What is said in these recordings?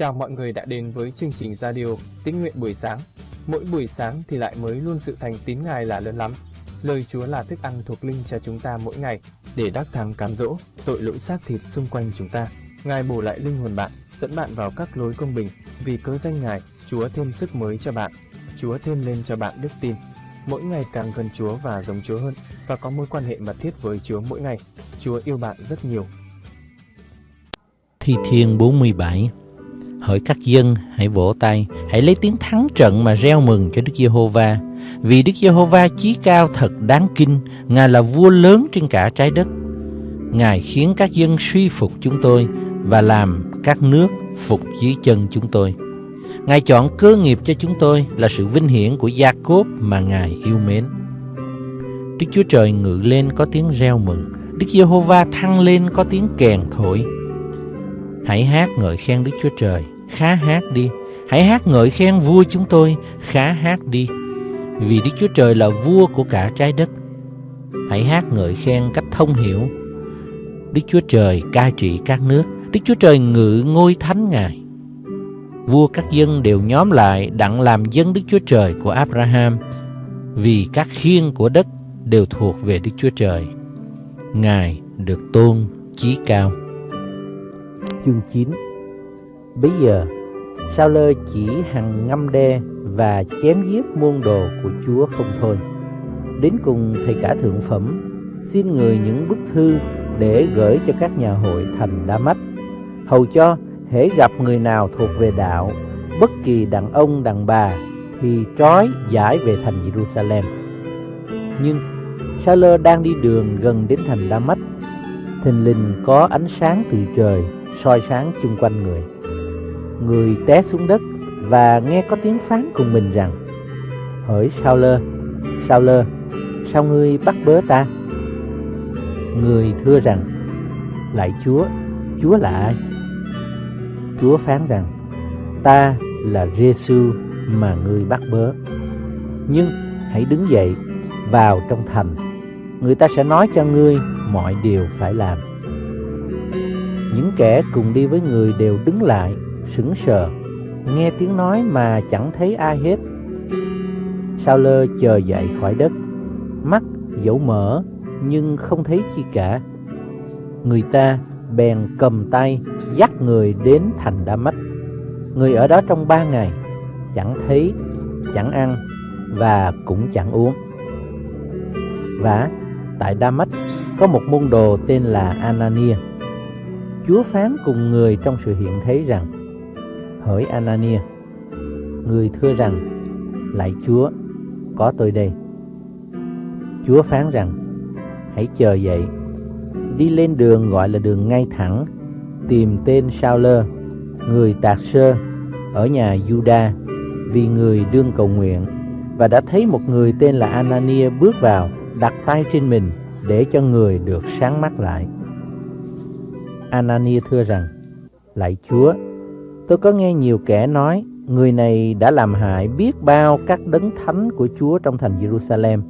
Chào mọi người đã đến với chương trình radio Tín nguyện buổi sáng. Mỗi buổi sáng thì lại mới luôn sự thành tín Ngài là lớn lắm. Lời Chúa là thức ăn thuộc linh cho chúng ta mỗi ngày để đắc thắng cám dỗ tội lỗi xác thịt xung quanh chúng ta. Ngài bổ lại linh hồn bạn, dẫn bạn vào các lối công bình. Vì cớ danh Ngài, Chúa thêm sức mới cho bạn. Chúa thêm lên cho bạn đức tin. Mỗi ngày càng gần Chúa và giống Chúa hơn và có mối quan hệ mật thiết với Chúa mỗi ngày. Chúa yêu bạn rất nhiều. Thi Thiên 47 Hỡi các dân, hãy vỗ tay, hãy lấy tiếng thắng trận mà reo mừng cho Đức Giê-hô-va. Vì Đức Giê-hô-va chí cao thật đáng kinh, Ngài là vua lớn trên cả trái đất. Ngài khiến các dân suy phục chúng tôi và làm các nước phục dưới chân chúng tôi. Ngài chọn cơ nghiệp cho chúng tôi là sự vinh hiển của Gia Cốp mà Ngài yêu mến. Đức Chúa Trời ngự lên có tiếng reo mừng, Đức Giê-hô-va thăng lên có tiếng kèn thổi. Hãy hát ngợi khen Đức Chúa Trời, khá hát đi. Hãy hát ngợi khen vua chúng tôi, khá hát đi. Vì Đức Chúa Trời là vua của cả trái đất. Hãy hát ngợi khen cách thông hiểu. Đức Chúa Trời cai trị các nước, Đức Chúa Trời ngự ngôi thánh Ngài. Vua các dân đều nhóm lại đặng làm dân Đức Chúa Trời của Abraham, vì các khiên của đất đều thuộc về Đức Chúa Trời. Ngài được tôn chí cao. Chương 9 Bây giờ, Sao Lơ chỉ hằng ngâm đe và chém giết môn đồ của Chúa không thôi. Đến cùng thầy cả thượng phẩm xin người những bức thư để gửi cho các nhà hội thành Đa Mách, hầu cho hễ gặp người nào thuộc về đạo, bất kỳ đàn ông đàn bà thì trói giải về thành Jerusalem. Nhưng Sa lơ đang đi đường gần đến thành Đa Mách, thình lình có ánh sáng từ trời soi sáng chung quanh người. Người té xuống đất và nghe có tiếng phán cùng mình rằng Hỡi sao lơ, sao lơ, sao ngươi bắt bớ ta? Người thưa rằng Lạy Chúa, Chúa là ai? Chúa phán rằng Ta là Giêsu mà ngươi bắt bớ Nhưng hãy đứng dậy vào trong thành Người ta sẽ nói cho ngươi mọi điều phải làm những kẻ cùng đi với người đều đứng lại, sững sờ, nghe tiếng nói mà chẳng thấy ai hết. Sao lơ chờ dậy khỏi đất, mắt dẫu mở nhưng không thấy chi cả. Người ta bèn cầm tay dắt người đến thành Đa Mách. Người ở đó trong ba ngày, chẳng thấy, chẳng ăn và cũng chẳng uống. Và tại Đa Mách có một môn đồ tên là Anania Chúa phán cùng người trong sự hiện thấy rằng Hỡi Anania Người thưa rằng Lạy Chúa Có tôi đây. Chúa phán rằng Hãy chờ dậy Đi lên đường gọi là đường ngay thẳng Tìm tên Sao Lơ Người tạc sơ Ở nhà Juda Vì người đương cầu nguyện Và đã thấy một người tên là Anania bước vào Đặt tay trên mình Để cho người được sáng mắt lại. Anania thưa rằng, Lạy Chúa, tôi có nghe nhiều kẻ nói, người này đã làm hại biết bao các đấng thánh của Chúa trong thành Jerusalem.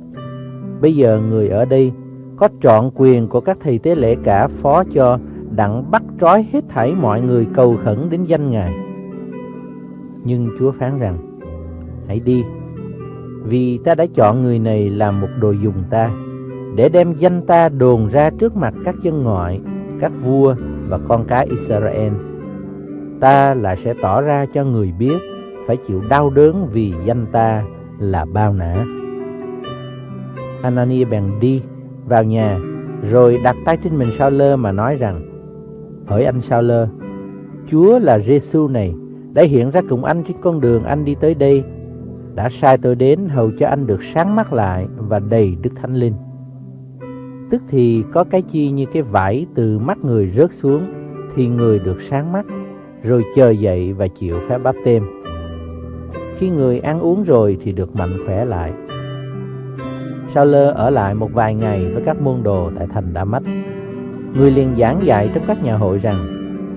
Bây giờ người ở đây có trọn quyền của các thầy tế lễ cả phó cho đặng bắt trói hết thảy mọi người cầu khẩn đến danh Ngài. Nhưng Chúa phán rằng, hãy đi, vì ta đã chọn người này làm một đồ dùng ta, để đem danh ta đồn ra trước mặt các dân ngoại, các vua và con cái Israel. Ta lại sẽ tỏ ra cho người biết phải chịu đau đớn vì danh ta là bao nã. Anania bèn đi vào nhà rồi đặt tay trên mình Sao Lơ mà nói rằng Hỡi anh Sao Lơ, Chúa là Giêsu này đã hiện ra cùng anh trên con đường anh đi tới đây đã sai tôi đến hầu cho anh được sáng mắt lại và đầy Đức Thánh Linh. Tức thì có cái chi như cái vải từ mắt người rớt xuống Thì người được sáng mắt rồi chờ dậy và chịu phép báp tem Khi người ăn uống rồi thì được mạnh khỏe lại. Sao lơ ở lại một vài ngày với các môn đồ tại thành Đa Mách, Người liền giảng dạy trong các nhà hội rằng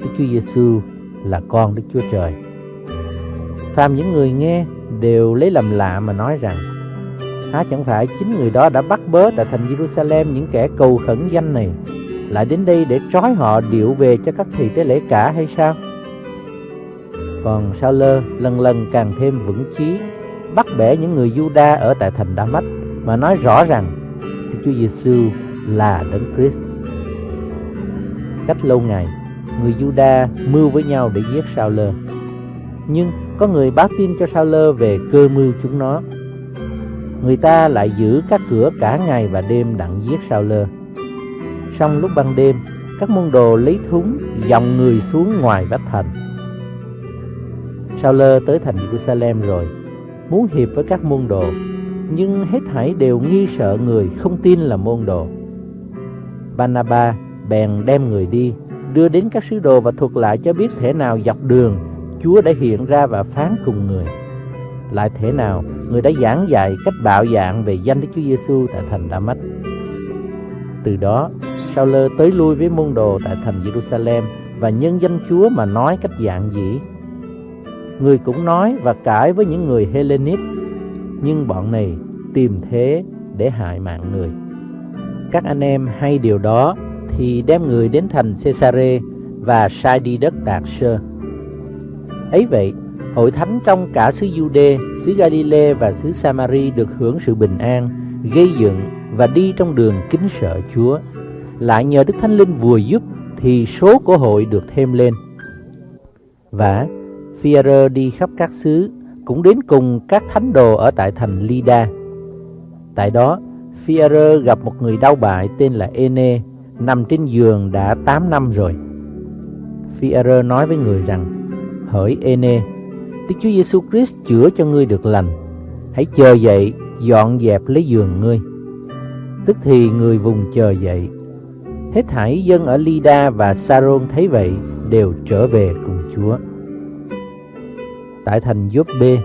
Đức Chúa Giêsu là con Đức Chúa Trời. Phàm những người nghe đều lấy làm lạ mà nói rằng, Há chẳng phải chính người đó đã bắt bớ tại thành Jerusalem những kẻ cầu khẩn danh này Lại đến đây để trói họ điệu về cho các thầy tế lễ cả hay sao? Còn Sao Lơ lần lần càng thêm vững chí, bắt bẻ những người Juda ở tại thành Đa Mách mà nói rõ rằng Đức Chúa Giêsu là Đấng Christ. Cách lâu ngày, người Juda mưu với nhau để giết Sao Lơ. Nhưng có người báo tin cho Sao Lơ về cơ mưu chúng nó. Người ta lại giữ các cửa cả ngày và đêm đặng giết Sao Lơ. Xong lúc ban đêm, các môn đồ lấy thúng dòng người xuống ngoài vách thành. Sao Lơ tới thành Jerusalem rồi, muốn hiệp với các môn đồ, nhưng hết thảy đều nghi sợ người không tin là môn đồ. Banaba bèn đem người đi, đưa đến các sứ đồ và thuật lại cho biết thể nào dọc đường Chúa đã hiện ra và phán cùng người. Lại thể nào người đã giảng dạy cách bạo dạng về danh Đức Chúa Giêsu tại thành Đa-mách. Từ đó, Sao Lơ tới lui với môn đồ tại thành Jerusalem và nhân danh Chúa mà nói cách dạng dĩ. Người cũng nói và cãi với những người Hellenic, nhưng bọn này tìm thế để hại mạng người. Các anh em hay điều đó thì đem người đến thành Cesare và sai đi đất Tạc Sơ. Ấy vậy, hội thánh trong cả xứ Jude, xứ Galilee và xứ Samari được hưởng sự bình an, gây dựng và đi trong đường kính sợ Chúa. Lại nhờ Đức Thánh Linh vừa giúp thì số của hội được thêm lên. Và Phi-e-rơ đi khắp các xứ, cũng đến cùng các thánh đồ ở tại thành Lida. Tại đó, Phi-e-rơ gặp một người đau bại tên là Ene, nằm trên giường đã 8 năm rồi. Phi-e-rơ nói với người rằng, Hỡi Ene, Đức Chúa Giêsu Christ chữa cho ngươi được lành. Hãy chờ dậy, dọn dẹp lấy giường ngươi. Tức thì người vùng chờ dậy. Hết thảy dân ở Lida và Saron thấy vậy đều trở về cùng Chúa. Tại thành Joppe,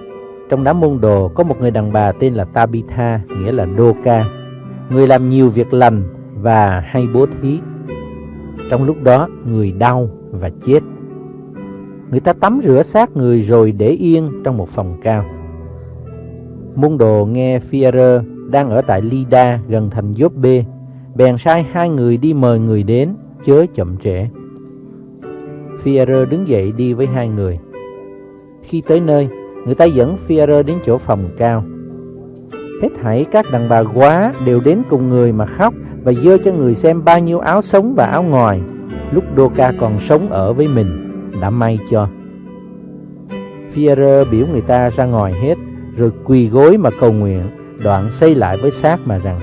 trong đám môn đồ có một người đàn bà tên là Tabitha, nghĩa là Đô Ca. Người làm nhiều việc lành và hay bố thí. Trong lúc đó, người đau và chết. Người ta tắm rửa xác người rồi để yên trong một phòng cao. Môn đồ nghe Pierer đang ở tại Lida gần thành Gióp-bê, bèn sai hai người đi mời người đến, chớ chậm trễ. Pierer đứng dậy đi với hai người. Khi tới nơi, người ta dẫn Fier đến chỗ phòng cao. Hết thảy các đàn bà quá đều đến cùng người mà khóc và dơ cho người xem bao nhiêu áo sống và áo ngoài lúc Đô Ca còn sống ở với mình đã may cho. Führer biểu người ta ra ngoài hết, rồi quỳ gối mà cầu nguyện, đoạn xây lại với xác mà rằng,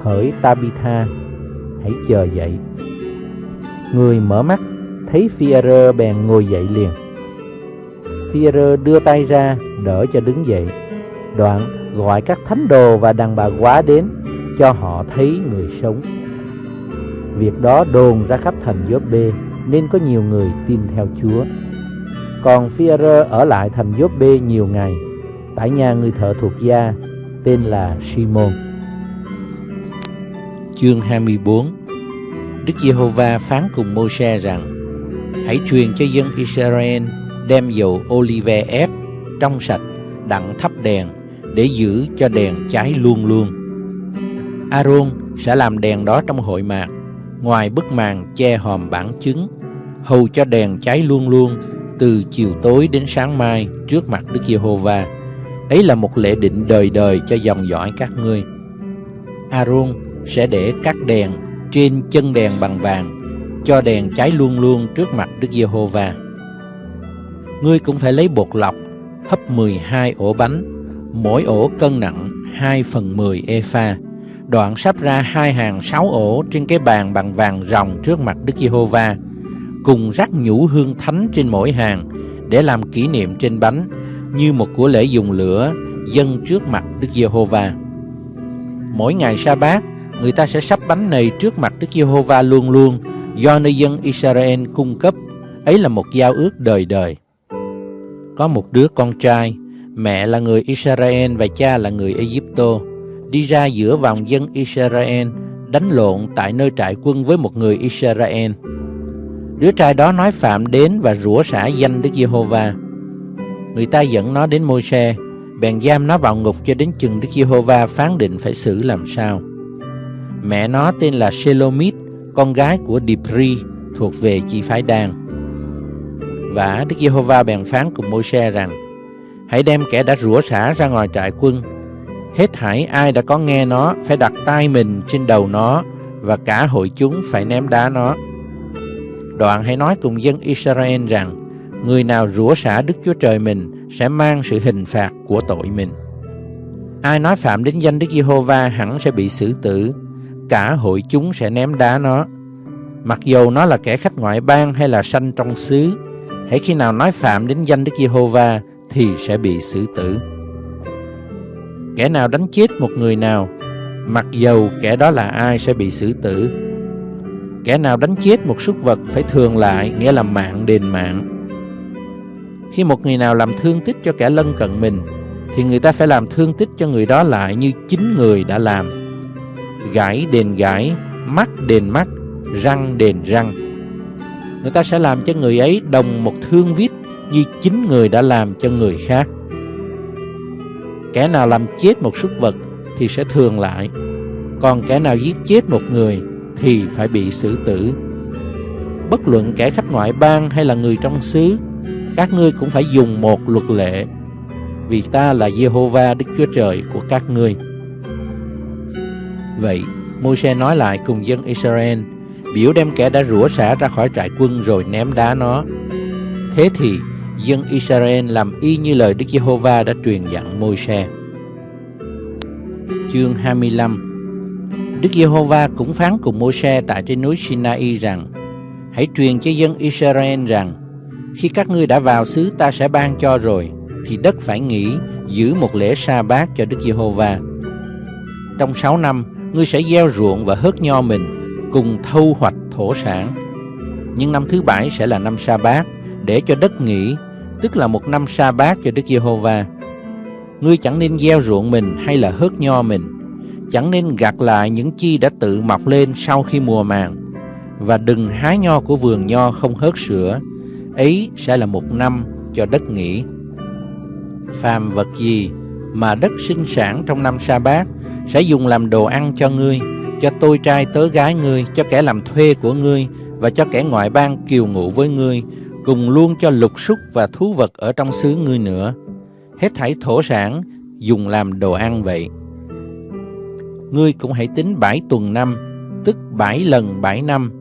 Hỡi Tabitha, hãy chờ dậy. Người mở mắt, thấy Führer bèn ngồi dậy liền. Führer đưa tay ra, đỡ cho đứng dậy, đoạn gọi các thánh đồ và đàn bà quá đến, cho họ thấy người sống. Việc đó đồn ra khắp thành Gióp-bê, nên có nhiều người tin theo Chúa. Còn Phi-e-rơ ở lại thành Gióp-bê nhiều ngày, tại nhà người thợ thuộc gia tên là Simon. Chương 24 Đức Giê-hô-va phán cùng Mô-se rằng Hãy truyền cho dân Israel đem dầu olive ép trong sạch đặng thắp đèn để giữ cho đèn cháy luôn luôn. Aaron sẽ làm đèn đó trong hội mạc ngoài bức màn che hòm bản chứng hầu cho đèn cháy luôn luôn từ chiều tối đến sáng mai trước mặt Đức Giê-hô-va. Ấy là một lễ định đời đời cho dòng dõi các ngươi. Aaron sẽ để các đèn trên chân đèn bằng vàng, cho đèn cháy luôn luôn trước mặt Đức Giê-hô-va. Ngươi cũng phải lấy bột lọc, hấp 12 ổ bánh, mỗi ổ cân nặng 2 phần 10 epha, đoạn sắp ra hai hàng sáu ổ trên cái bàn bằng vàng ròng trước mặt Đức Giê-hô-va cùng rắc nhũ hương thánh trên mỗi hàng để làm kỷ niệm trên bánh như một của lễ dùng lửa dâng trước mặt Đức Giê-hô-va. Mỗi ngày sa bát, người ta sẽ sắp bánh này trước mặt Đức Giê-hô-va luôn luôn do nơi dân Israel cung cấp. Ấy là một giao ước đời đời. Có một đứa con trai, mẹ là người Israel và cha là người Egypto, đi ra giữa vòng dân Israel đánh lộn tại nơi trại quân với một người Israel. Đứa trai đó nói phạm đến và rủa xả danh Đức Giê-hô-va. Người ta dẫn nó đến Môi-se, bèn giam nó vào ngục cho đến chừng Đức Giê-hô-va phán định phải xử làm sao. Mẹ nó tên là Shelomit, con gái của Dipri, thuộc về chi phái Đan. Và Đức Giê-hô-va bèn phán cùng Môi-se rằng, Hãy đem kẻ đã rủa xả ra ngoài trại quân. Hết thảy ai đã có nghe nó Phải đặt tay mình trên đầu nó Và cả hội chúng phải ném đá nó. Đoạn hãy nói cùng dân Israel rằng, Người nào rủa xả Đức Chúa Trời mình Sẽ mang sự hình phạt của tội mình. Ai nói phạm đến danh Đức Giê-hô-va hẳn sẽ bị xử tử, Cả hội chúng sẽ ném đá nó. Mặc dù nó là kẻ khách ngoại bang hay là sanh trong xứ Hãy khi nào nói phạm đến danh Đức Giê-hô-va Thì sẽ bị xử tử. Kẻ nào đánh chết một người nào Mặc dầu kẻ đó là ai sẽ bị xử tử. Kẻ nào đánh chết một súc vật phải thường lại Nghĩa là mạng đền mạng. Khi một người nào làm thương tích cho kẻ lân cận mình Thì người ta phải làm thương tích cho người đó lại như chính người đã làm. Gãi đền gãi, mắt đền mắt, răng đền răng. Người ta sẽ làm cho người ấy đồng một thương viết Như chính người đã làm cho người khác. Kẻ nào làm chết một súc vật thì sẽ thường lại, Còn kẻ nào giết chết một người thì phải bị xử tử. Bất luận kẻ khách ngoại bang hay là người trong xứ, Các ngươi cũng phải dùng một luật lệ, Vì ta là Jehovah Đức Chúa Trời của các ngươi. Vậy, Môi-se nói lại cùng dân Israel Biểu đem kẻ đã rủa xả ra khỏi trại quân rồi ném đá nó. Thế thì, dân Israel làm y như lời Đức Giê-hô-va đã truyền dặn Môi-se. Chương 25 Đức Giê-hô-va cũng phán cùng Môi-se tại trên núi Sinai rằng, Hãy truyền cho dân Israel rằng, Khi các ngươi đã vào xứ ta sẽ ban cho rồi, Thì đất phải nghỉ, giữ một lễ sa bát cho Đức Giê-hô-va. Trong sáu năm, ngươi sẽ gieo ruộng và hớt nho mình. Cùng thu hoạch thổ sản Nhưng năm thứ bảy sẽ là năm sa bát Để cho đất nghỉ tức là một năm sa bát cho Đức Giê-hô-va. Ngươi chẳng nên gieo ruộng mình hay là hớt nho mình, chẳng nên gặt lại những chi đã tự mọc lên sau khi mùa màng, và đừng hái nho của vườn nho không hớt sữa, ấy sẽ là một năm cho đất nghỉ. Phàm vật gì mà đất sinh sản trong năm sa bát sẽ dùng làm đồ ăn cho ngươi, cho tôi trai tớ gái ngươi, cho kẻ làm thuê của ngươi và cho kẻ ngoại bang kiều ngụ với ngươi cùng luôn cho lục súc và thú vật ở trong xứ ngươi nữa. Hết thảy thổ sản dùng làm đồ ăn vậy. Ngươi cũng hãy tính bảy tuần năm, tức bảy lần bảy năm.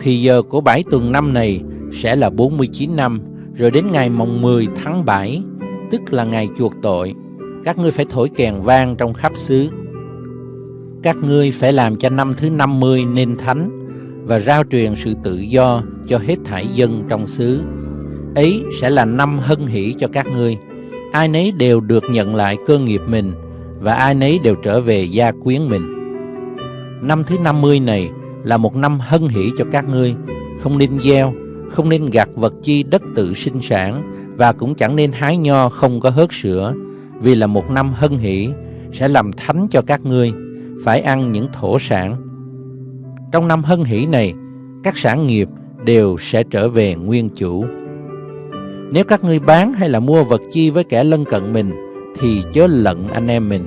Thì giờ của bảy tuần năm này sẽ là 49 năm, rồi đến ngày mồng 10 tháng 7, tức là ngày chuộc tội, các ngươi phải thổi kèn vang trong khắp xứ. Các ngươi phải làm cho năm thứ 50 nên thánh và rao truyền sự tự do cho hết thảy dân trong xứ. Ấy sẽ là năm hân hỷ cho các ngươi. Ai nấy đều được nhận lại cơ nghiệp mình và ai nấy đều trở về gia quyến mình. Năm thứ 50 này là một năm hân hỷ cho các ngươi, không nên gieo, không nên gặt vật chi đất tự sinh sản và cũng chẳng nên hái nho không có hớt sữa, vì là một năm hân hỷ sẽ làm thánh cho các ngươi, phải ăn những thổ sản. Trong năm hân hỷ này, các sản nghiệp đều sẽ trở về nguyên chủ. Nếu các ngươi bán hay là mua vật chi với kẻ lân cận mình, thì chớ lận anh em mình.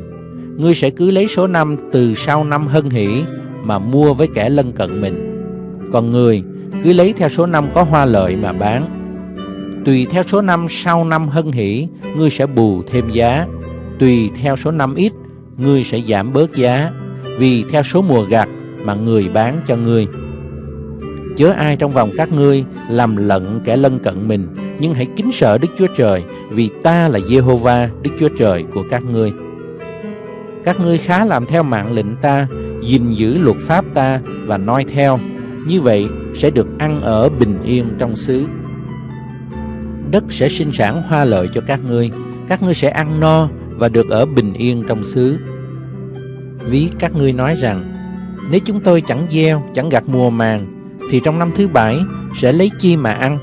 Ngươi sẽ cứ lấy số năm từ sau năm hân hỷ mà mua với kẻ lân cận mình. Còn người cứ lấy theo số năm có hoa lợi mà bán. Tùy theo số năm sau năm hân hỷ, ngươi sẽ bù thêm giá. Tùy theo số năm ít, ngươi sẽ giảm bớt giá. Vì theo số mùa gặt mà người bán cho ngươi. Chớ ai trong vòng các ngươi làm lận kẻ lân cận mình, nhưng hãy kính sợ Đức Chúa Trời, vì ta là Jehovah Đức Chúa Trời của các ngươi. Các ngươi khá làm theo mạng lệnh ta, gìn giữ luật pháp ta và noi theo. Như vậy sẽ được ăn ở bình yên trong xứ. Đất sẽ sinh sản hoa lợi cho các ngươi các ngươi sẽ ăn no và được ở bình yên trong xứ ví các ngươi nói rằng nếu chúng tôi chẳng gieo chẳng gặt mùa màng thì trong năm thứ bảy sẽ lấy chi mà ăn.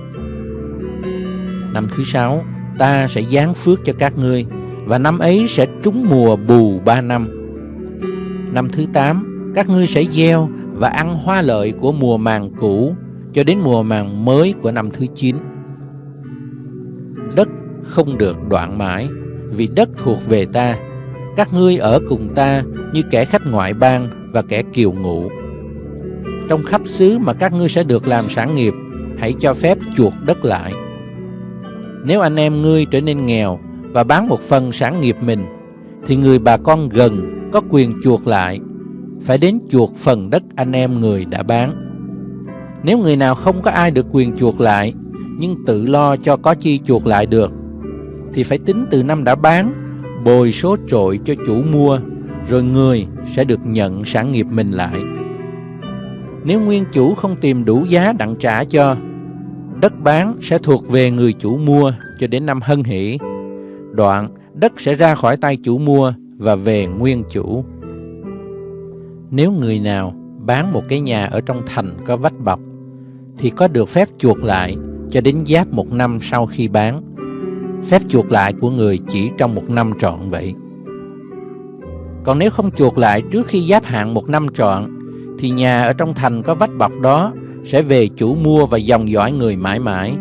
Năm thứ sáu, ta sẽ giáng phước cho các ngươi, và năm ấy sẽ trúng mùa bù ba năm. Năm thứ tám, các ngươi sẽ gieo và ăn hoa lợi của mùa màng cũ cho đến mùa màng mới của năm thứ chín. Đất không được đoạn mãi, vì đất thuộc về ta. Các ngươi ở cùng ta như kẻ khách ngoại bang và kẻ kiều ngụ trong khắp xứ mà các ngươi sẽ được làm sản nghiệp, hãy cho phép chuột đất lại. Nếu anh em ngươi trở nên nghèo và bán một phần sản nghiệp mình, thì người bà con gần có quyền chuộc lại, phải đến chuộc phần đất anh em người đã bán. Nếu người nào không có ai được quyền chuộc lại, nhưng tự lo cho có chi chuộc lại được, thì phải tính từ năm đã bán, bồi số trội cho chủ mua, rồi người sẽ được nhận sản nghiệp mình lại. Nếu nguyên chủ không tìm đủ giá đặng trả cho, đất bán sẽ thuộc về người chủ mua cho đến năm hân hỷ. Đoạn, đất sẽ ra khỏi tay chủ mua và về nguyên chủ. Nếu người nào bán một cái nhà ở trong thành có vách bọc, thì có được phép chuộc lại cho đến giáp một năm sau khi bán. Phép chuộc lại của người chỉ trong một năm trọn vậy. Còn nếu không chuộc lại trước khi giáp hạn một năm trọn, thì nhà ở trong thành có vách bọc đó sẽ về chủ mua và dòng dõi người mãi mãi.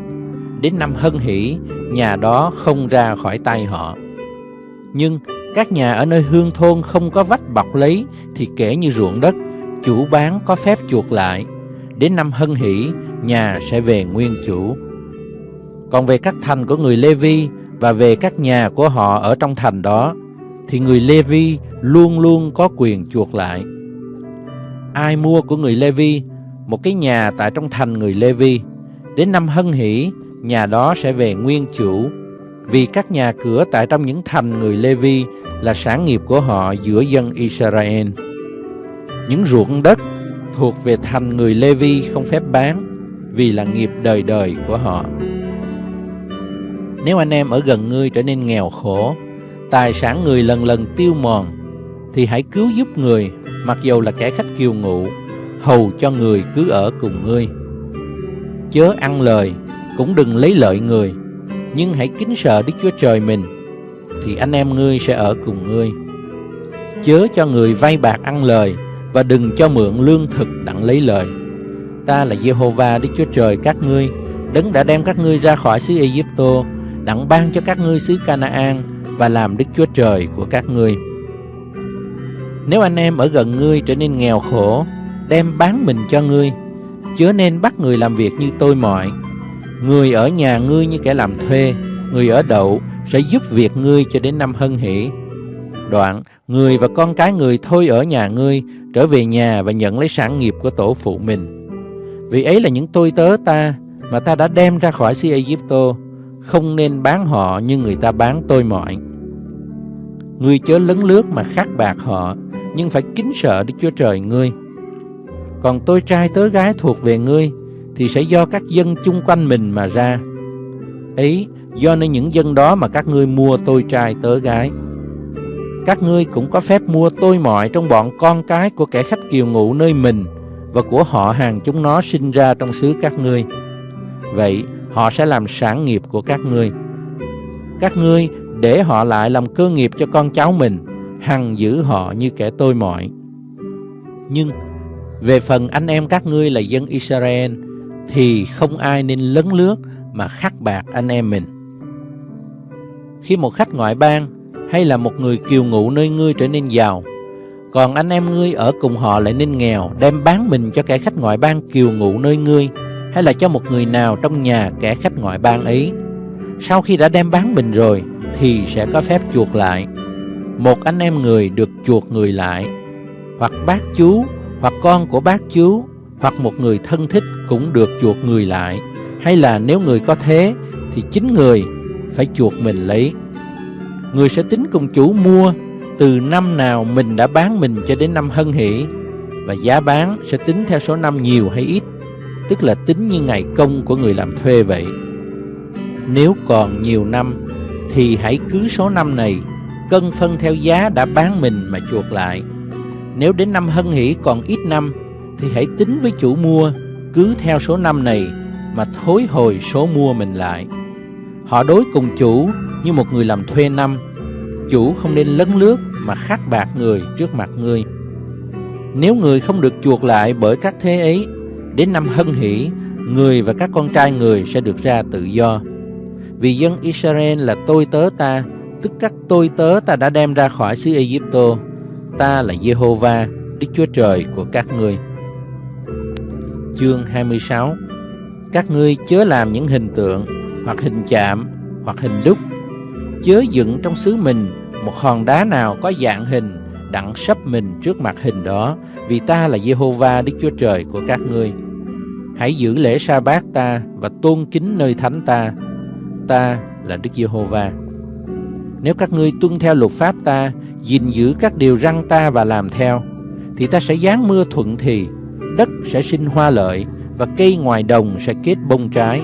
Đến năm hân hỷ, nhà đó không ra khỏi tay họ. Nhưng các nhà ở nơi hương thôn không có vách bọc lấy thì kể như ruộng đất, chủ bán có phép chuộc lại. Đến năm hân hỷ, nhà sẽ về nguyên chủ. Còn về các thành của người Lê Vi và về các nhà của họ ở trong thành đó, thì người Lê Vi luôn luôn có quyền chuộc lại. Ai mua của người Lê Vi một cái nhà tại trong thành người Lê Vi, đến năm hân hỷ, nhà đó sẽ về nguyên chủ vì các nhà cửa tại trong những thành người Lê Vi là sản nghiệp của họ giữa dân Israel. Những ruộng đất thuộc về thành người Lê Vi không phép bán vì là nghiệp đời đời của họ. Nếu anh em ở gần ngươi trở nên nghèo khổ, tài sản người lần lần tiêu mòn, thì hãy cứu giúp người, mặc dù là kẻ khách kiều ngụ, hầu cho người cứ ở cùng ngươi. Chớ ăn lời, cũng đừng lấy lợi người, nhưng hãy kính sợ Đức Chúa Trời mình, thì anh em ngươi sẽ ở cùng ngươi. Chớ cho người vay bạc ăn lời, và đừng cho mượn lương thực đặng lấy lời. Ta là Jehovah Đức Chúa Trời các ngươi, đấng đã đem các ngươi ra khỏi xứ Egypto, đặng ban cho các ngươi xứ Canaan và làm Đức Chúa Trời của các ngươi. Nếu anh em ở gần ngươi trở nên nghèo khổ, đem bán mình cho ngươi, chớ nên bắt người làm việc như tôi mọi, Người ở nhà ngươi như kẻ làm thuê, người ở đậu sẽ giúp việc ngươi cho đến năm hân hỷ. Đoạn, người và con cái người thôi ở nhà ngươi, trở về nhà và nhận lấy sản nghiệp của tổ phụ mình. Vì ấy là những tôi tớ ta mà ta đã đem ra khỏi xứ Egypto, không nên bán họ như người ta bán tôi mọi. Ngươi chớ lấn lướt mà khắc bạc họ, nhưng phải kính sợ Đức Chúa Trời ngươi. Còn tôi trai tớ gái thuộc về ngươi, thì sẽ do các dân chung quanh mình mà ra. Ấy, do nên những dân đó mà các ngươi mua tôi trai tớ gái. Các ngươi cũng có phép mua tôi mọi trong bọn con cái của kẻ khách kiều ngụ nơi mình và của họ hàng chúng nó sinh ra trong xứ các ngươi. Vậy, họ sẽ làm sản nghiệp của các ngươi. Các ngươi để họ lại làm cơ nghiệp cho con cháu mình, hằng giữ họ như kẻ tôi mọi. Nhưng về phần anh em các ngươi là dân Israel, thì không ai nên lấn lướt mà khắc bạc anh em mình. Khi một khách ngoại bang hay là một người kiều ngụ nơi ngươi trở nên giàu, còn anh em ngươi ở cùng họ lại nên nghèo, đem bán mình cho kẻ khách ngoại bang kiều ngụ nơi ngươi, hay là cho một người nào trong nhà kẻ khách ngoại bang ấy. Sau khi đã đem bán mình rồi, thì sẽ có phép chuộc lại. Một anh em người được chuộc người lại, hoặc bác chú, hoặc con của bác chú, hoặc một người thân thích cũng được chuộc người lại hay là nếu người có thế thì chính người phải chuộc mình lấy người sẽ tính cùng chủ mua từ năm nào mình đã bán mình cho đến năm hân hỷ và giá bán sẽ tính theo số năm nhiều hay ít tức là tính như ngày công của người làm thuê vậy nếu còn nhiều năm thì hãy cứ số năm này cân phân theo giá đã bán mình mà chuộc lại nếu đến năm hân hỷ còn ít năm thì hãy tính với chủ mua cứ theo số năm này mà thối hồi số mua mình lại. Họ đối cùng chủ như một người làm thuê năm. Chủ không nên lấn lướt mà khắc bạc người trước mặt người. Nếu người không được chuộc lại bởi các thế ấy, đến năm hân hỷ, người và các con trai người sẽ được ra tự do. Vì dân Israel là tôi tớ ta, tức các tôi tớ ta đã đem ra khỏi xứ Egypto. Ta là Jehovah, Đức Chúa Trời của các ngươi chương 26 Các ngươi chớ làm những hình tượng hoặc hình chạm hoặc hình đúc. Chớ dựng trong xứ mình một hòn đá nào có dạng hình đặng sắp mình trước mặt hình đó, vì ta là Jehovah Đức Chúa Trời của các ngươi. Hãy giữ lễ sa bát ta và tôn kính nơi thánh ta. Ta là Đức Giê-hô-va. Nếu các ngươi tuân theo luật pháp ta, gìn giữ các điều răn ta và làm theo, thì ta sẽ giáng mưa thuận thì, đất sẽ sinh hoa lợi và cây ngoài đồng sẽ kết bông trái.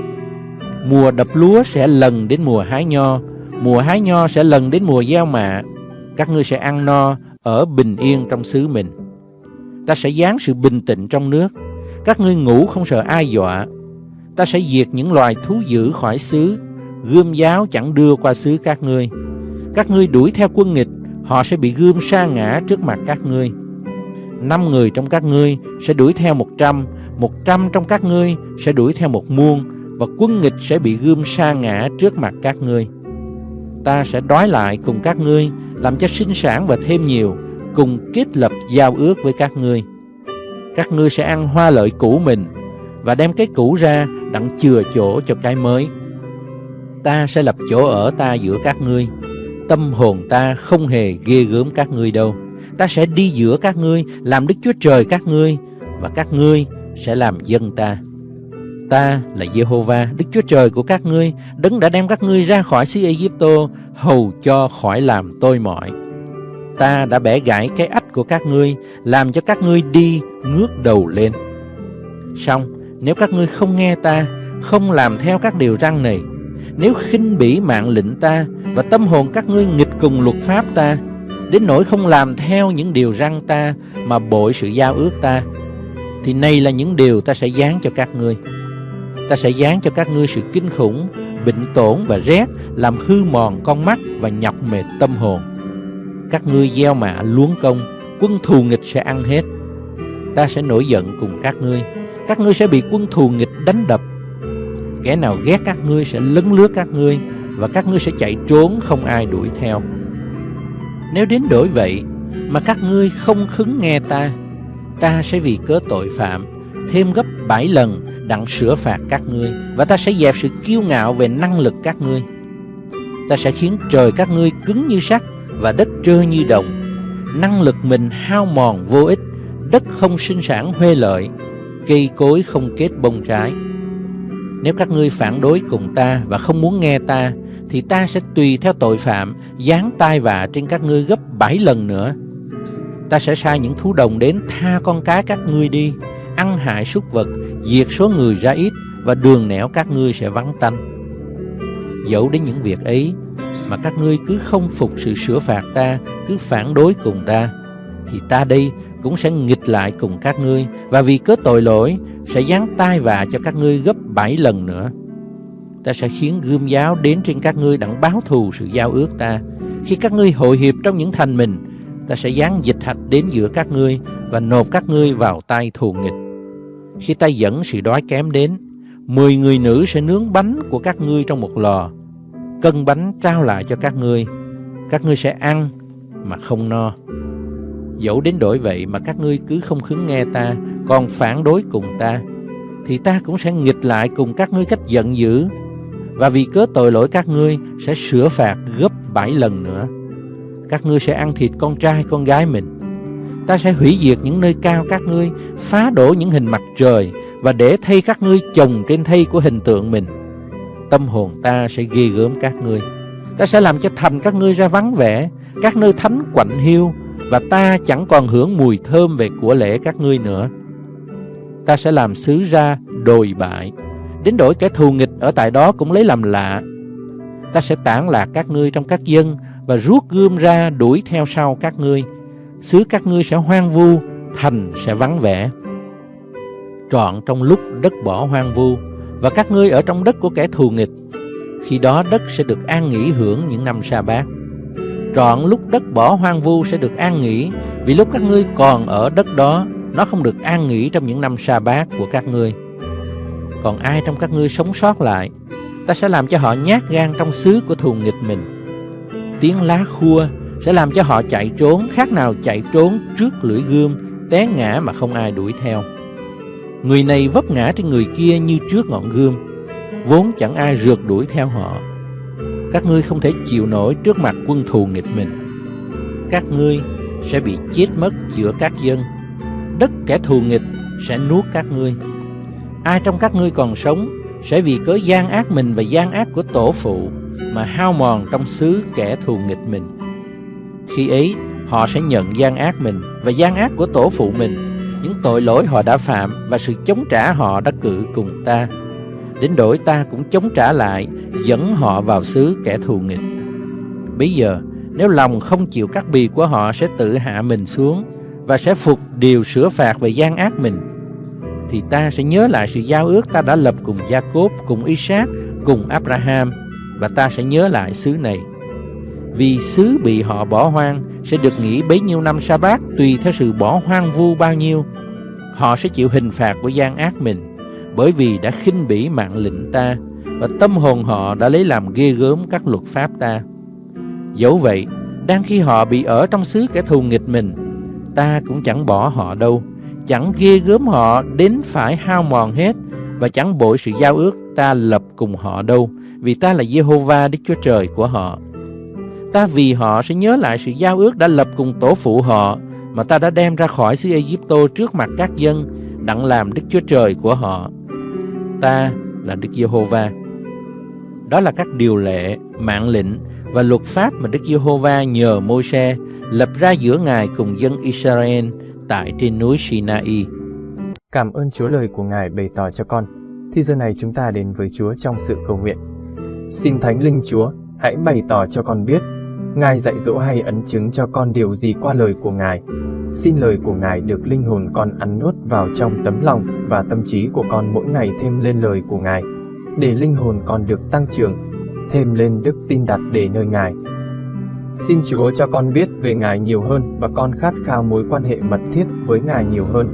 Mùa đập lúa sẽ lần đến mùa hái nho, mùa hái nho sẽ lần đến mùa gieo mạ. Các ngươi sẽ ăn no, ở bình yên trong xứ mình. Ta sẽ giáng sự bình tĩnh trong nước, các ngươi ngủ không sợ ai dọa. Ta sẽ diệt những loài thú dữ khỏi xứ, gươm giáo chẳng đưa qua xứ các ngươi. Các ngươi đuổi theo quân nghịch, họ sẽ bị gươm sa ngã trước mặt các ngươi. Năm người trong các ngươi sẽ đuổi theo một trăm, một trăm trong các ngươi sẽ đuổi theo một muôn, và quân nghịch sẽ bị gươm sa ngã trước mặt các ngươi. Ta sẽ đói lại cùng các ngươi, làm cho sinh sản và thêm nhiều, cùng kết lập giao ước với các ngươi. Các ngươi sẽ ăn hoa lợi cũ mình, và đem cái cũ ra đặng chừa chỗ cho cái mới. Ta sẽ lập chỗ ở ta giữa các ngươi, tâm hồn ta không hề ghê gớm các ngươi đâu. Ta sẽ đi giữa các ngươi, làm Đức Chúa Trời các ngươi, và các ngươi sẽ làm dân ta. Ta là Jehovah, Đức Chúa Trời của các ngươi, đấng đã đem các ngươi ra khỏi xứ Egypto, hầu cho khỏi làm tôi mỏi. Ta đã bẻ gãy cái ách của các ngươi, làm cho các ngươi đi ngước đầu lên. Xong, nếu các ngươi không nghe ta, không làm theo các điều răn này, nếu khinh bỉ mạng lệnh ta và tâm hồn các ngươi nghịch cùng luật pháp ta, đến nỗi không làm theo những điều răn ta mà bội sự giao ước ta, thì này là những điều ta sẽ dán cho các ngươi. Ta sẽ dán cho các ngươi sự kinh khủng, bệnh tổn và rét, làm hư mòn con mắt và nhọc mệt tâm hồn. Các ngươi gieo mạ luống công, quân thù nghịch sẽ ăn hết. Ta sẽ nổi giận cùng các ngươi, các ngươi sẽ bị quân thù nghịch đánh đập. Kẻ nào ghét các ngươi sẽ lấn lướt các ngươi, và các ngươi sẽ chạy trốn không ai đuổi theo. Nếu đến đổi vậy mà các ngươi không khứng nghe ta, ta sẽ vì cớ tội phạm thêm gấp bảy lần đặng sửa phạt các ngươi và ta sẽ dẹp sự kiêu ngạo về năng lực các ngươi. Ta sẽ khiến trời các ngươi cứng như sắt và đất trơ như đồng. Năng lực mình hao mòn vô ích, đất không sinh sản huê lợi, cây cối không kết bông trái. Nếu các ngươi phản đối cùng ta và không muốn nghe ta, thì ta sẽ tùy theo tội phạm, giáng tai vạ trên các ngươi gấp bảy lần nữa. Ta sẽ sai những thú đồng đến tha con cái các ngươi đi, ăn hại súc vật, diệt số người ra ít và đường nẻo các ngươi sẽ vắng tanh. Dẫu đến những việc ấy mà các ngươi cứ không phục sự sửa phạt ta, cứ phản đối cùng ta, thì ta đây cũng sẽ nghịch lại cùng các ngươi và vì cớ tội lỗi sẽ giáng tai vạ cho các ngươi gấp bảy lần nữa. Ta sẽ khiến gươm giáo đến trên các ngươi đặng báo thù sự giao ước ta. Khi các ngươi hội hiệp trong những thành mình, ta sẽ giáng dịch hạch đến giữa các ngươi và nộp các ngươi vào tay thù nghịch. Khi ta dẫn sự đói kém đến, mười người nữ sẽ nướng bánh của các ngươi trong một lò, cân bánh trao lại cho các ngươi. Các ngươi sẽ ăn mà không no. Dẫu đến đổi vậy mà các ngươi cứ không khứng nghe ta, còn phản đối cùng ta, thì ta cũng sẽ nghịch lại cùng các ngươi cách giận dữ. Và vì cớ tội lỗi các ngươi sẽ sửa phạt gấp bảy lần nữa. Các ngươi sẽ ăn thịt con trai con gái mình ta sẽ hủy diệt những nơi cao các ngươi, phá đổ những hình mặt trời và để thay các ngươi chồng trên thay của hình tượng mình. Tâm hồn ta sẽ ghê gớm các ngươi. Ta sẽ làm cho thành các ngươi ra vắng vẻ, các nơi thánh quạnh hiu và ta chẳng còn hưởng mùi thơm về của lễ các ngươi nữa. Ta sẽ làm xứ ra đồi bại, đến đổi kẻ thù nghịch ở tại đó cũng lấy làm lạ. Ta sẽ tản lạc các ngươi trong các dân và rút gươm ra đuổi theo sau các ngươi xứ các ngươi sẽ hoang vu, thành sẽ vắng vẻ. Trọn trong lúc đất bỏ hoang vu, và các ngươi ở trong đất của kẻ thù nghịch, khi đó đất sẽ được an nghỉ hưởng những năm sa bát. Trọn lúc đất bỏ hoang vu sẽ được an nghỉ, vì lúc các ngươi còn ở đất đó, nó không được an nghỉ trong những năm sa bát của các ngươi. Còn ai trong các ngươi sống sót lại, ta sẽ làm cho họ nhát gan trong xứ của thù nghịch mình. Tiếng lá khua sẽ làm cho họ chạy trốn, khác nào chạy trốn trước lưỡi gươm, té ngã mà không ai đuổi theo người này vấp ngã trên người kia như trước ngọn gươm, vốn chẳng ai rượt đuổi theo họ các ngươi không thể chịu nổi trước mặt quân thù nghịch mình. Các ngươi sẽ bị chết mất giữa các dân. Đất kẻ thù nghịch sẽ nuốt các ngươi. Ai trong các ngươi còn sống sẽ vì cớ gian ác mình và gian ác của tổ phụ mà hao mòn trong xứ kẻ thù nghịch mình. Khi ấy, họ sẽ nhận gian ác mình và gian ác của tổ phụ mình, những tội lỗi họ đã phạm và sự chống trả họ đã cử cùng ta. Đến đổi ta cũng chống trả lại, dẫn họ vào xứ kẻ thù nghịch. Bây giờ, nếu lòng không chịu cắt bì của họ sẽ tự hạ mình xuống và sẽ phục điều sửa phạt về gian ác mình, thì ta sẽ nhớ lại sự giao ước ta đã lập cùng gia cốp cùng Isaac, cùng Abraham và ta sẽ nhớ lại xứ này. Vì xứ bị họ bỏ hoang sẽ được nghỉ bấy nhiêu năm sa bát tùy theo sự bỏ hoang vu bao nhiêu. Họ sẽ chịu hình phạt của gian ác mình bởi vì đã khinh bỉ mạng lệnh ta và tâm hồn họ đã lấy làm ghê gớm các luật pháp ta. Dẫu vậy, đang khi họ bị ở trong xứ kẻ thù nghịch mình, ta cũng chẳng bỏ họ đâu, chẳng ghê gớm họ đến phải hao mòn hết và chẳng bội sự giao ước ta lập cùng họ đâu, vì ta là Jehovah Đức Chúa Trời của họ. Ta vì họ sẽ nhớ lại sự giao ước đã lập cùng tổ phụ họ mà ta đã đem ra khỏi xứ Egypto trước mặt các dân, đặng làm Đức Chúa Trời của họ. Ta là Đức Giê-hô-va. Đó là các điều lệ, mạng lệnh và luật pháp mà Đức Giê-hô-va nhờ Môi-se lập ra giữa Ngài cùng dân Israel tại trên núi Sinai. Cảm ơn Chúa lời của Ngài bày tỏ cho con. Thì giờ này chúng ta đến với Chúa trong sự cầu nguyện. Xin Thánh Linh Chúa, hãy bày tỏ cho con biết, Ngài dạy dỗ hay ấn chứng cho con điều gì qua lời của Ngài. Xin lời của Ngài được linh hồn con ăn nuốt vào trong tấm lòng và tâm trí của con mỗi ngày thêm lên lời của Ngài, để linh hồn con được tăng trưởng, thêm lên đức tin đặt để nơi Ngài. Xin Chúa cho con biết về Ngài nhiều hơn và con khát khao mối quan hệ mật thiết với Ngài nhiều hơn.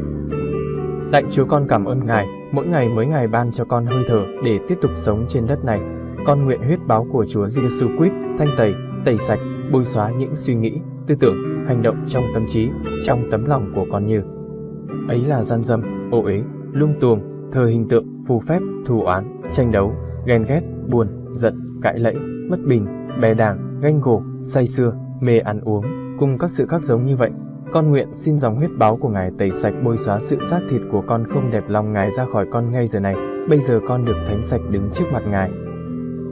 Lạy Chúa con cảm ơn Ngài, mỗi ngày mới Ngài ban cho con hơi thở để tiếp tục sống trên đất này. Con nguyện huyết báo của Chúa Giêsu Christ thanh tẩy, tẩy sạch, bôi xóa những suy nghĩ, tư tưởng, hành động trong tâm trí, trong tấm lòng của con như ấy là gian dâm, ô uế, lung tuồng, thờ hình tượng, phù phép, thù oán, tranh đấu, ghen ghét, buồn, giận, cãi lẫy, bất bình, bè đảng, ganh gổ, say xưa, mê ăn uống, cùng các sự khác giống như vậy. Con nguyện xin dòng huyết báo của Ngài tẩy sạch bôi xóa sự xác thịt của con không đẹp lòng Ngài ra khỏi con ngay giờ này. Bây giờ con được thánh sạch đứng trước mặt Ngài.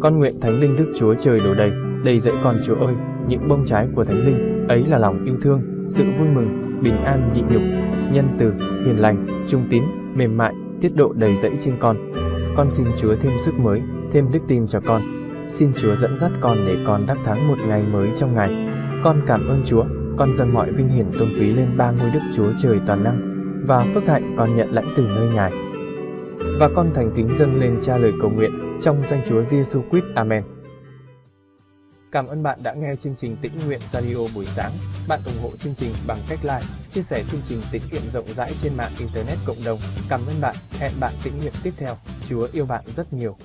Con nguyện Thánh Linh Đức Chúa Trời đổ đầy, đầy dẫy con Chúa ơi, những bông trái của Thánh Linh, ấy là lòng yêu thương, sự vui mừng, bình an nhịn nhục, nhân từ, hiền lành, trung tín, mềm mại, tiết độ đầy dẫy trên con. Con xin Chúa thêm sức mới, thêm đức tin cho con. Xin Chúa dẫn dắt con để con đắc thắng một ngày mới trong ngày. Con cảm ơn Chúa, con dâng mọi vinh hiển tôn quý lên ba ngôi Đức Chúa Trời toàn năng và phước hạnh con nhận lãnh từ nơi Ngài. Và con thành kính dâng lên cha lời cầu nguyện trong danh Chúa Giêsu Christ. Amen. Cảm ơn bạn đã nghe chương trình Tĩnh Nguyện Radio buổi sáng. Bạn ủng hộ chương trình bằng cách like, chia sẻ chương trình tiết kiệm rộng rãi trên mạng Internet cộng đồng. Cảm ơn bạn. Hẹn bạn tĩnh nguyện tiếp theo. Chúa yêu bạn rất nhiều.